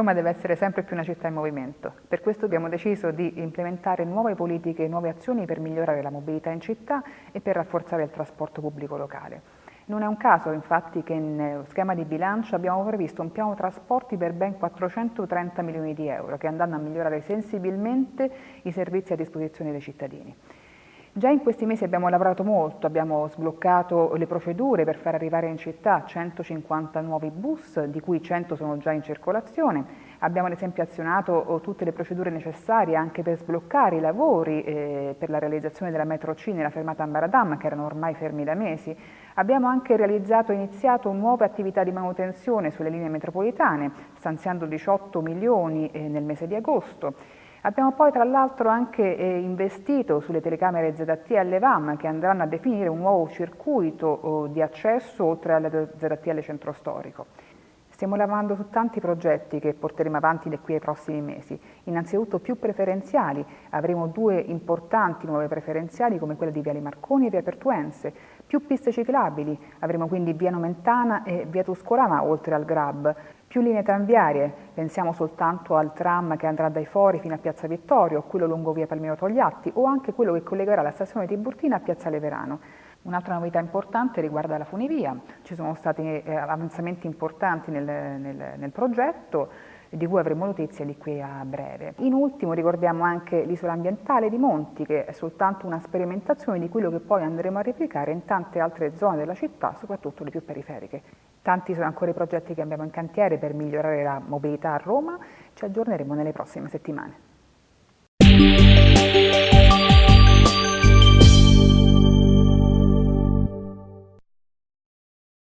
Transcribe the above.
Roma deve essere sempre più una città in movimento. Per questo abbiamo deciso di implementare nuove politiche e nuove azioni per migliorare la mobilità in città e per rafforzare il trasporto pubblico locale. Non è un caso infatti che in schema di bilancio abbiamo previsto un piano trasporti per ben 430 milioni di euro che andranno a migliorare sensibilmente i servizi a disposizione dei cittadini. Già in questi mesi abbiamo lavorato molto, abbiamo sbloccato le procedure per far arrivare in città 150 nuovi bus, di cui 100 sono già in circolazione, abbiamo ad esempio azionato oh, tutte le procedure necessarie anche per sbloccare i lavori eh, per la realizzazione della metro C nella fermata Ambaradam, che erano ormai fermi da mesi, abbiamo anche realizzato e iniziato nuove attività di manutenzione sulle linee metropolitane, stanziando 18 milioni eh, nel mese di agosto, Abbiamo poi tra l'altro anche eh, investito sulle telecamere ZT e LEVAM che andranno a definire un nuovo circuito oh, di accesso oltre alle ZT alle centro storico. Stiamo lavorando su tanti progetti che porteremo avanti da qui ai prossimi mesi. Innanzitutto più preferenziali, avremo due importanti nuove preferenziali come quelle di Viale Marconi e Via Pertuense, più piste ciclabili, avremo quindi Via Nomentana e Via Tuscolana oltre al Grab, più linee tranviarie, pensiamo soltanto al tram che andrà dai Fori fino a Piazza Vittorio, quello lungo via Palmiro Togliatti o anche quello che collegherà la stazione di Burtina a Piazza Leverano. Un'altra novità importante riguarda la funivia, ci sono stati eh, avanzamenti importanti nel, nel, nel progetto, di cui avremo notizie di qui a breve. In ultimo ricordiamo anche l'isola ambientale di Monti, che è soltanto una sperimentazione di quello che poi andremo a replicare in tante altre zone della città, soprattutto le più periferiche. Tanti sono ancora i progetti che abbiamo in cantiere per migliorare la mobilità a Roma, ci aggiorneremo nelle prossime settimane.